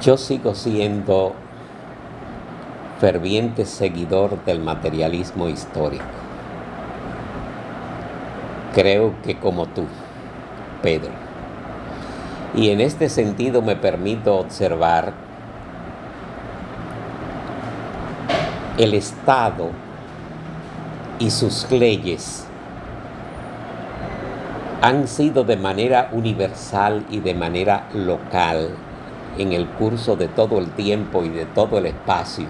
Yo sigo siendo ferviente seguidor del materialismo histórico. Creo que como tú, Pedro. Y en este sentido me permito observar el Estado y sus leyes han sido de manera universal y de manera local en el curso de todo el tiempo y de todo el espacio,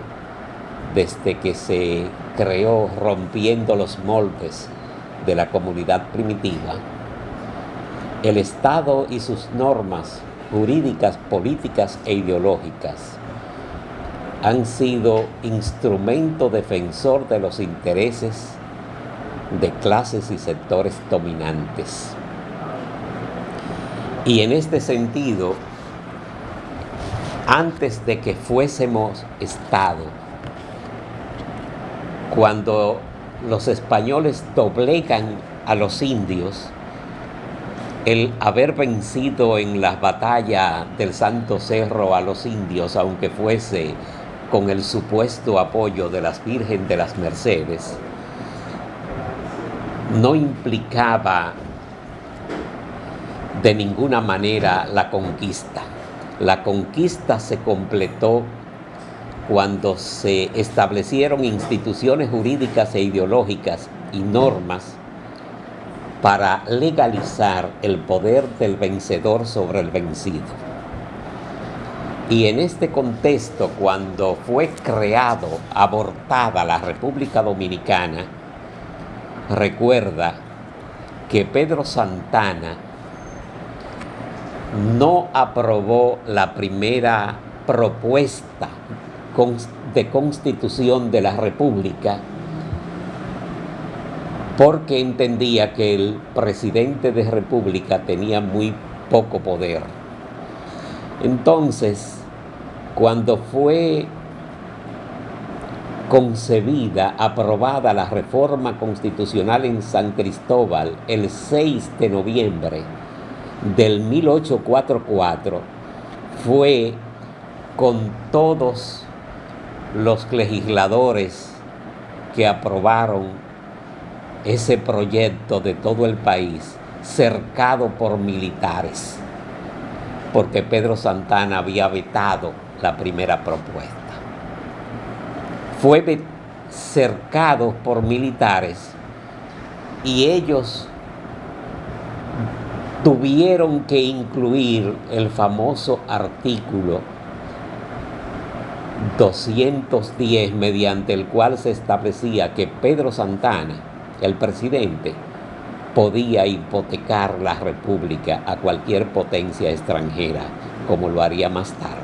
desde que se creó rompiendo los moldes de la comunidad primitiva, el Estado y sus normas jurídicas, políticas e ideológicas han sido instrumento defensor de los intereses de clases y sectores dominantes. Y en este sentido, antes de que fuésemos Estado, cuando los españoles doblegan a los indios, el haber vencido en la batalla del Santo Cerro a los indios, aunque fuese con el supuesto apoyo de las Virgen de las Mercedes, no implicaba de ninguna manera la conquista. La conquista se completó cuando se establecieron instituciones jurídicas e ideológicas y normas para legalizar el poder del vencedor sobre el vencido. Y en este contexto, cuando fue creado, abortada la República Dominicana, recuerda que Pedro Santana no aprobó la primera propuesta de constitución de la República porque entendía que el presidente de República tenía muy poco poder. Entonces, cuando fue concebida, aprobada la reforma constitucional en San Cristóbal el 6 de noviembre del 1844, fue con todos los legisladores que aprobaron ese proyecto de todo el país, cercado por militares, porque Pedro Santana había vetado la primera propuesta. Fue cercado por militares y ellos tuvieron que incluir el famoso artículo 210 mediante el cual se establecía que Pedro Santana, el presidente, podía hipotecar la república a cualquier potencia extranjera, como lo haría más tarde.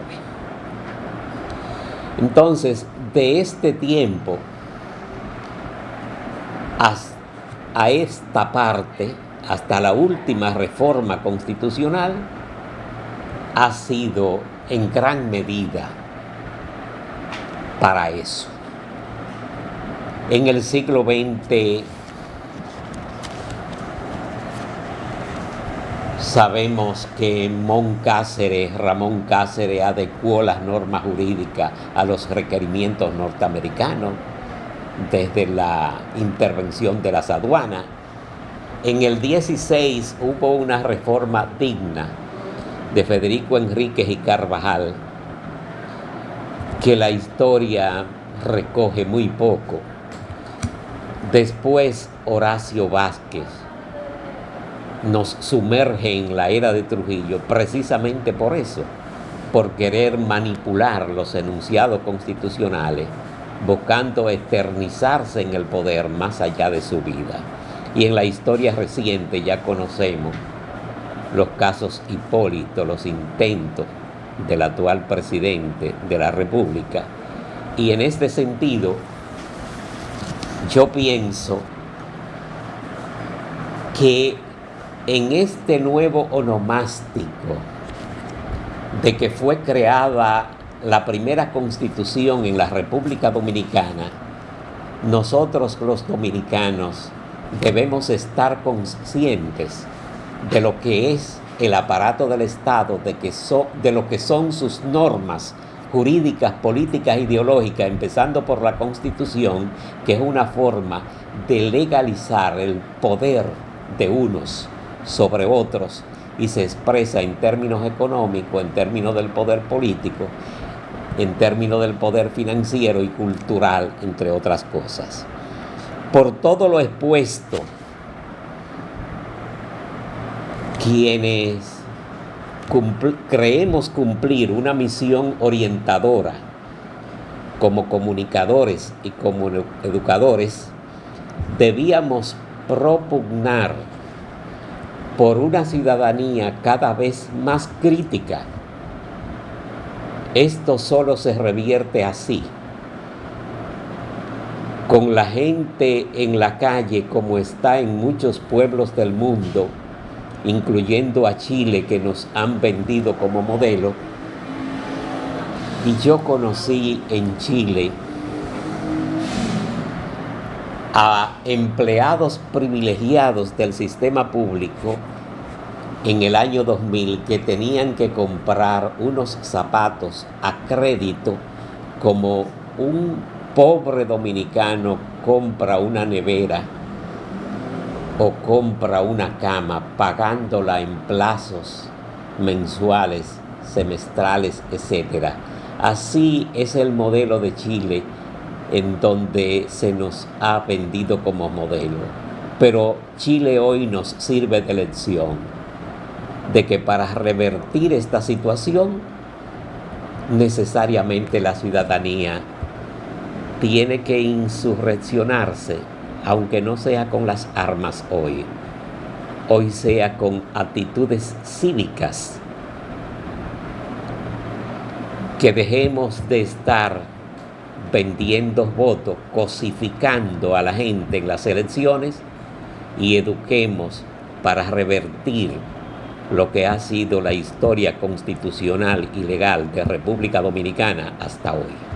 Entonces, de este tiempo a esta parte, hasta la última reforma constitucional, ha sido en gran medida para eso. En el siglo XX sabemos que Mon Cáceres, Ramón Cáceres adecuó las normas jurídicas a los requerimientos norteamericanos desde la intervención de las aduanas. En el 16 hubo una reforma digna de Federico Enríquez y Carvajal que la historia recoge muy poco. Después Horacio Vázquez nos sumerge en la era de Trujillo precisamente por eso, por querer manipular los enunciados constitucionales, buscando eternizarse en el poder más allá de su vida. Y en la historia reciente ya conocemos los casos Hipólito, los intentos del actual presidente de la República. Y en este sentido, yo pienso que en este nuevo onomástico de que fue creada la primera constitución en la República Dominicana, nosotros los dominicanos debemos estar conscientes de lo que es el aparato del Estado de, que de lo que son sus normas jurídicas, políticas, ideológicas, empezando por la Constitución, que es una forma de legalizar el poder de unos sobre otros y se expresa en términos económicos, en términos del poder político, en términos del poder financiero y cultural, entre otras cosas. Por todo lo expuesto, quienes creemos cumplir una misión orientadora como comunicadores y como educadores, debíamos propugnar por una ciudadanía cada vez más crítica. Esto solo se revierte así, con la gente en la calle como está en muchos pueblos del mundo, incluyendo a Chile que nos han vendido como modelo. Y yo conocí en Chile a empleados privilegiados del sistema público en el año 2000 que tenían que comprar unos zapatos a crédito como un pobre dominicano compra una nevera o compra una cama pagándola en plazos mensuales, semestrales, etc. Así es el modelo de Chile en donde se nos ha vendido como modelo. Pero Chile hoy nos sirve de lección de que para revertir esta situación necesariamente la ciudadanía tiene que insurreccionarse, aunque no sea con las armas hoy, hoy sea con actitudes cívicas, que dejemos de estar vendiendo votos, cosificando a la gente en las elecciones y eduquemos para revertir lo que ha sido la historia constitucional y legal de República Dominicana hasta hoy.